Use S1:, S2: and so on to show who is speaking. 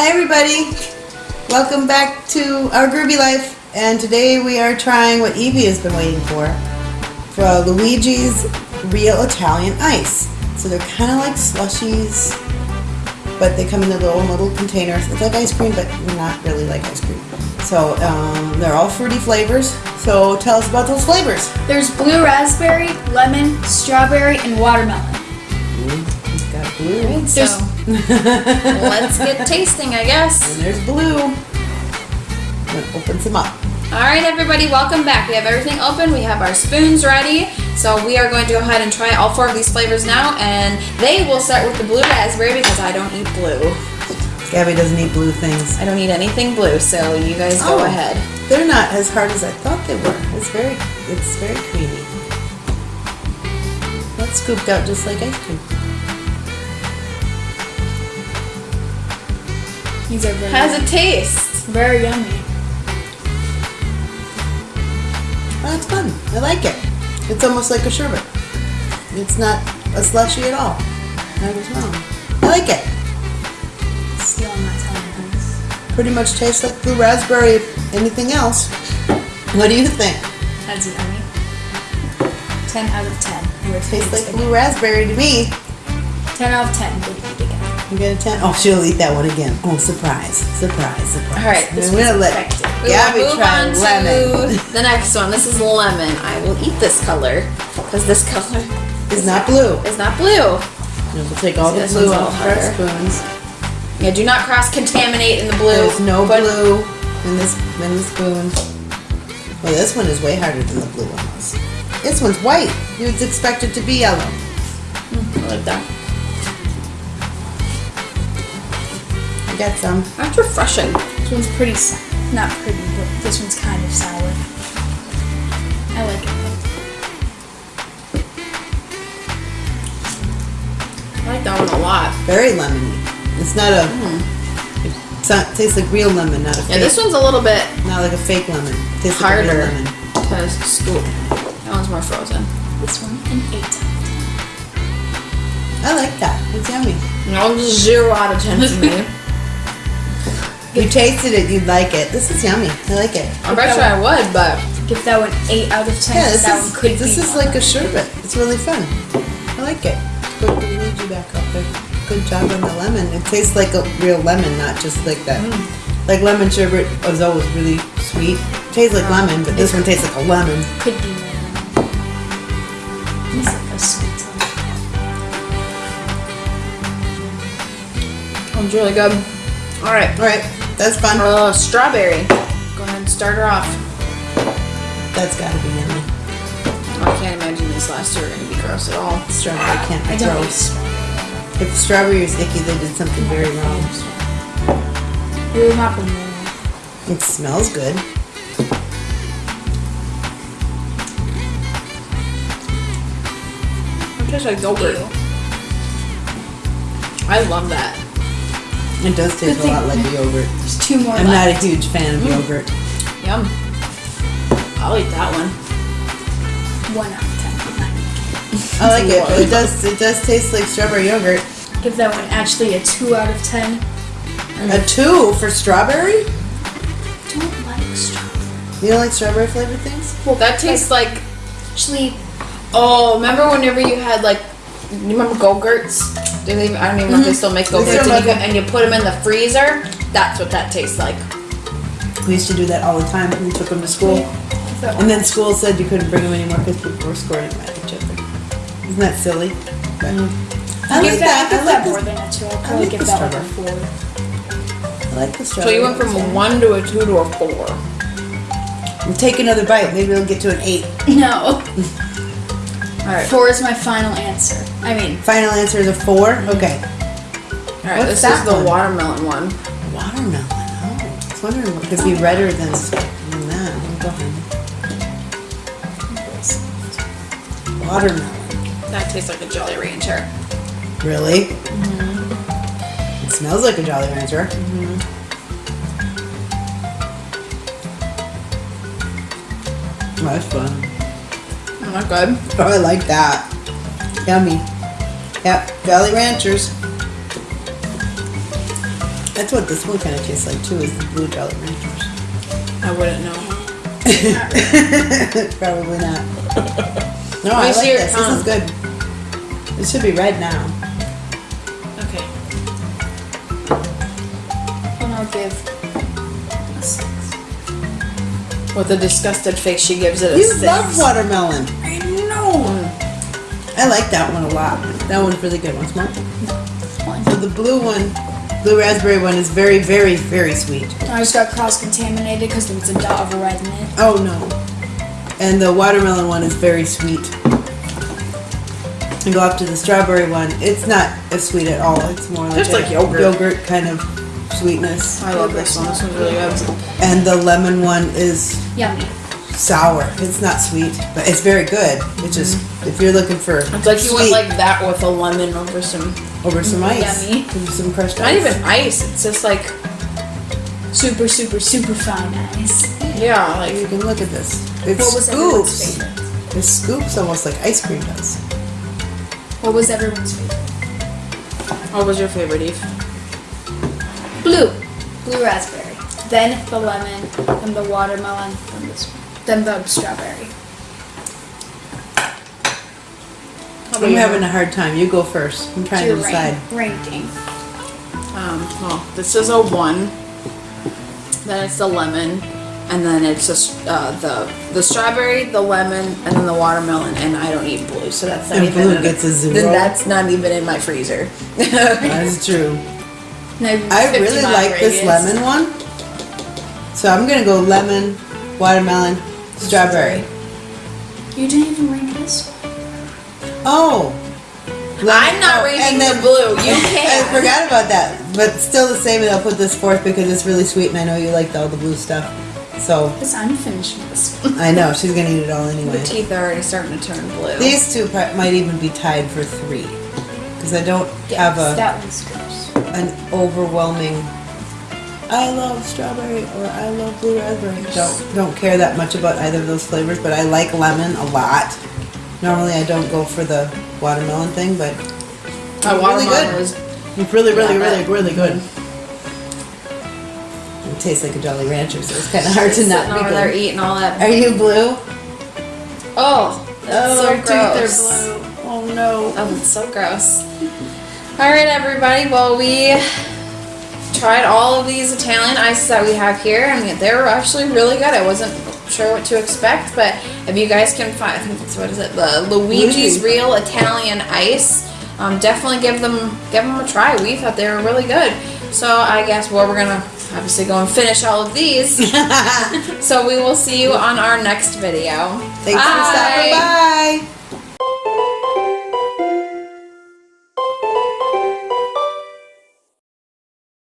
S1: Hi everybody! Welcome back to our groovy life and today we are trying what Evie has been waiting for for Luigi's Real Italian Ice. So they're kind of like slushies but they come in their little little containers. It's like ice cream but not really like ice cream. So um, they're all fruity flavors. So tell us about those flavors.
S2: There's blue raspberry, lemon, strawberry, and watermelon.
S3: So let's get tasting, I guess.
S1: And there's blue. That opens them up.
S3: All right, everybody, welcome back. We have everything open. We have our spoons ready. So we are going to go ahead and try all four of these flavors now, and they will start with the blue raspberry because I don't eat blue.
S1: Gabby doesn't eat blue things.
S3: I don't eat anything blue, so you guys go
S1: Oh.
S3: ahead.
S1: They're not as hard as I thought they were. It's very, it's very creamy. That's scooped out just like ice cream.
S2: These are very,
S3: How's it taste?
S2: very yummy.
S1: Oh, it's fun. I like it. It's almost like a sherbet. It's not a slushy at all. I was wrong. I like it.
S2: Stealing my Italian ice.
S1: Pretty much tastes like blue raspberry. if Anything else? What do you think?
S2: That's yummy. 10 out of 10. We're
S1: Tastes like blue raspberry to me.
S2: 10 out of 10. Good eat again.
S1: You get a 10? Oh, she'll eat that one again. Oh, surprise. Surprise, surprise.
S3: All right, this was
S1: gonna let.
S3: We
S1: Gabby
S3: move
S1: try
S3: on
S1: lemon.
S3: to the next one. This is lemon. I will eat this color because this color
S1: is not blue.
S3: is not blue.
S1: And we'll take all the blue
S3: one's a
S1: out of our spoons.
S3: Yeah, do not cross contaminate in the blue.
S1: There's no blue in this in the spoon. Well, this one is way harder than the blue one was. This one's white. You'd expect it to be yellow.
S3: Mm, I like that.
S1: I got some.
S3: That's refreshing.
S2: This one's pretty. Not pretty, but this one's kind of sour. I like it.
S3: I like that one a lot.
S1: Very lemony. It's not a. Mm-hmm. It's not, tastes like real lemon, not a fake.
S3: Yeah, this one's a little bit
S1: not like a fake lemon. It Tastes like
S3: harder
S1: real lemon.
S3: to scoop. That one's more frozen.
S2: This one, an 8.
S1: I like that. It's yummy.
S3: No, just zero out of ten for me.
S1: If you tasted it, you'd like it. This is yummy. I like it.
S3: I bet you I would, but
S2: Give that one 8 out of 10.
S1: Yeah, this
S2: that
S1: is
S2: one could
S1: this
S2: be
S1: is
S2: one.
S1: like a sherbet. It's really fun. I like it. Put the Luigi back up there. Good job on the lemon. It tastes like a real lemon, not just like that.
S2: Mm.
S1: Like lemon sherbet is always really sweet. tastes like lemon, but this one tastes like a lemon.
S2: Could be more. It's like a sweet one.
S3: it's really good. All right,
S1: All right, that's fun.
S3: uh, strawberry. Go ahead and start her off.
S1: That's got to be yummy.
S3: I can't imagine these last two are going to be gross at all.
S1: Strawberry can't be
S2: I don't
S1: gross. If strawberry is icky, they did something very wrong. It smells good.
S3: It tastes like yogurt. I love that.
S1: It does taste a
S2: thing-
S1: lot like yogurt.
S2: There's two more
S1: I'm not a huge fan of mm. yogurt.
S3: Yum. I'll eat that one.
S2: One out of 10.
S1: I like it, but it does it does taste like strawberry yogurt.
S2: Give that one actually a 2 out of 10.
S1: A two for strawberry?
S2: Don't like strawberry.
S1: You don't like strawberry flavored things?
S3: Well, that tastes like.
S2: Actually,
S3: Oh, remember whenever you had like, you remember Go-Gurts? They? I don't even know if they mm-hmm. still make Go-Gurts, and, you and you put them in the freezer. That's what that tastes like.
S1: We used to do that all the time when we took them to school. And then school said you couldn't bring them anymore because people were squirting them at each other. Isn't that silly? But mm.
S2: I
S1: like
S2: that,
S1: that. I
S2: that
S1: like
S2: more than a 2. I'll
S1: I
S2: probably
S1: like
S2: give
S1: the
S2: that like a. 4.
S1: I like the strawberry.
S3: So you went from a one to a two to a four.
S1: We'll Take another bite. Maybe we'll get to an eight.
S2: No.
S3: All right.
S2: 4 is my final answer. I mean,
S1: Final answer is a four? Mhm. Okay.
S3: All right.
S1: What's
S3: this
S1: that
S3: is the
S1: one?
S3: watermelon one.
S1: Watermelon. Oh, I was wondering what could be redder than, than that. Go ahead. Watermelon.
S3: That tastes like a Jolly Rancher.
S1: Really? Mm-hmm. It smells like a Jolly Rancher. Oh, that's fun.
S3: Oh, not good.
S1: Oh, I like that. Yummy. Yep, Jolly Ranchers. That's what this one kind of tastes like too, is the blue Jolly Ranchers.
S3: I wouldn't know.
S1: Probably not. No, I
S3: me
S1: like
S3: see your
S1: this. This is good. It should be red now.
S3: Okay.
S2: And I'll give
S3: With a disgusted face, she gives it a
S1: You
S3: six.
S1: love watermelon.
S2: I know.
S1: I like that one a lot. That one's really good. Want some more? So the blue one, blue raspberry one is very, very, very sweet.
S2: I just got cross contaminated because there was a dot of red in it.
S1: Oh no. And the watermelon one is very sweet. And go up to the strawberry one. It's not as sweet at all. It's more like
S3: Just
S1: a
S3: like yogurt.
S1: yogurt kind of sweetness.
S3: Oh, I love this one. This one's really good.
S1: And the lemon one is
S2: Yummy.
S1: sour. It's not sweet, but it's very good. It's just if you're looking for
S3: It's like you
S1: sweet
S3: want like that with a lemon over some.
S1: over some ice,
S2: Yummy.
S1: over some crushed
S3: Not
S1: ice.
S3: even ice. It's just like
S2: Super, super, super fine ice.
S3: yeah, like
S1: You can look at this. It
S2: What was everyone's
S1: scoops.
S2: favorite?
S1: It scoops almost like ice cream does.
S2: What was everyone's favorite?
S3: what was your favorite, Eve?
S2: Blue. Blue raspberry. Then the lemon, then the watermelon, then this then the strawberry.
S1: I'm having a hard time. You go first. I'm trying to
S2: Your
S1: decide.
S2: rank, ranking.
S3: Um, well, this is a one. Then it's the lemon, and then it's just uh, the the strawberry, the lemon, and then the watermelon. And I don't eat blue, so that's not
S1: And
S3: even.
S1: blue gets a zero?
S3: Then that's not even in my freezer.
S1: That's true.
S2: No,
S1: I really
S2: mile
S1: like this lemon one. So I'm gonna go lemon, watermelon, strawberry.
S2: You didn't even rank this one.
S1: Oh. Lemon-
S3: I'm not
S1: oh,
S3: rating
S1: and
S3: the
S1: then-
S3: blue. You can.
S1: I forgot about that, but still the same. And I'll put this fourth because it's really sweet, and I know you liked all the blue stuff. So
S2: Because I'm finishing this one.
S1: I know she's gonna eat it all anyway.
S3: The teeth are already starting to turn blue.
S1: These two might even be tied for three because I don't have a
S2: that one's gross.
S1: An overwhelming. I love strawberry or I love blue raspberry. Don't don't care that much about either of those flavors, but I like lemon a lot. Normally I don't go for the watermelon thing, but
S3: My
S1: really good.
S3: was
S1: it's really, really,
S3: Yeah,
S1: really, really good. Mm-hmm. It tastes like a Jolly Rancher, so it's kind of hard to not be
S3: over there
S1: good.
S3: eating all that.
S1: Are you blue?
S3: Oh, that's oh, so gross.
S1: Oh no.
S3: Oh, it's so gross. All right, everybody. Well, we tried all of these Italian ices that we have here. I mean, they were actually really good. I wasn't sure what to expect, but if you guys can find, I think that's what is it, the Luigi's
S1: Luigi.
S3: Real Italian Ice. Um, definitely give them give them a try. We thought they were really good. So I guess well, we're gonna obviously go and finish all of these. so we will see you on our next video.
S1: Thanks for stopping by.